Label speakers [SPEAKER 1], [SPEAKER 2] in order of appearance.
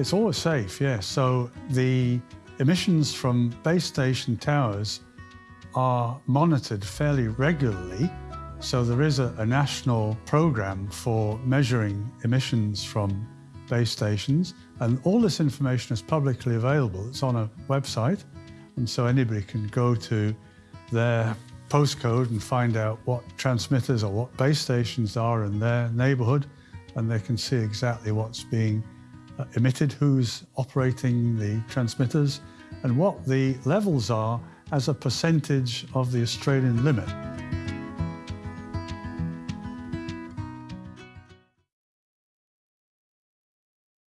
[SPEAKER 1] It's always safe, yes. So the emissions from base station towers are monitored fairly regularly. So there is a, a national program for measuring emissions from base stations. And all this information is publicly available. It's on a website. And so anybody can go to their postcode and find out what transmitters or what base stations are in their neighborhood. And they can see exactly what's being Uh, emitted, who's operating the transmitters, and what the levels are as a percentage of the Australian limit.